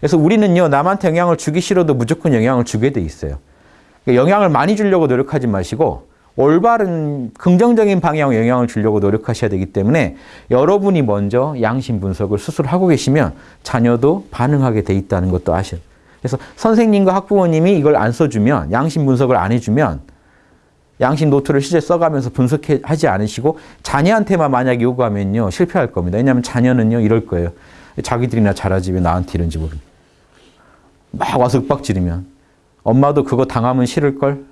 그래서 우리는요, 남한테 영향을 주기 싫어도 무조건 영향을 주게 돼 있어요. 그러니까 영향을 많이 주려고 노력하지 마시고, 올바른 긍정적인 방향으로 영향을 주려고 노력하셔야 되기 때문에 여러분이 먼저 양심 분석을 스스로 하고 계시면 자녀도 반응하게 돼 있다는 것도 아셔요. 그래서 선생님과 학부모님이 이걸 안 써주면, 양심 분석을 안 해주면 양심 노트를 실제 써가면서 분석하지 않으시고 자녀한테만 만약에 요구하면요 실패할 겁니다. 왜냐하면 자녀는요 이럴 거예요. 자기들이나 잘하지 왜 나한테 이런지 모르겠 막 와서 윽박 지르면 엄마도 그거 당하면 싫을걸?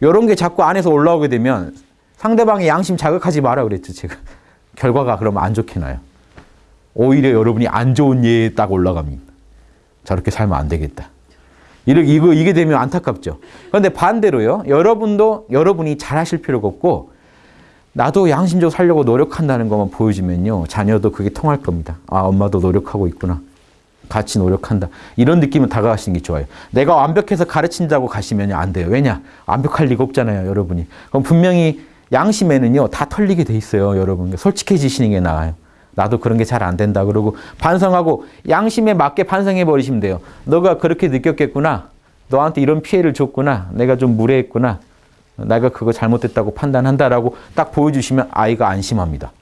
이런 게 자꾸 안에서 올라오게 되면 상대방의 양심 자극하지 마라 그랬죠 제가. 결과가 그러면 안 좋게 나요. 오히려 여러분이 안 좋은 예에 딱 올라갑니다. 저렇게 살면 안 되겠다. 이렇게 이거 이게 되면 안타깝죠. 그런데 반대로요. 여러분도 여러분이 잘하실 필요가 없고 나도 양심적으로 살려고 노력한다는 것만 보여주면요. 자녀도 그게 통할 겁니다. 아, 엄마도 노력하고 있구나. 같이 노력한다. 이런 느낌을 다가가시는 게 좋아요. 내가 완벽해서 가르친다고 가시면 안 돼요. 왜냐? 완벽할 리가 없잖아요, 여러분이. 그럼 분명히 양심에는요, 다 털리게 돼 있어요, 여러분. 솔직해지시는 게 나아요. 나도 그런 게 잘 안 된다. 그러고 반성하고 양심에 맞게 반성해 버리시면 돼요. 너가 그렇게 느꼈겠구나. 너한테 이런 피해를 줬구나. 내가 좀 무례했구나. 내가 그거 잘못됐다고 판단한다라고 딱 보여주시면 아이가 안심합니다.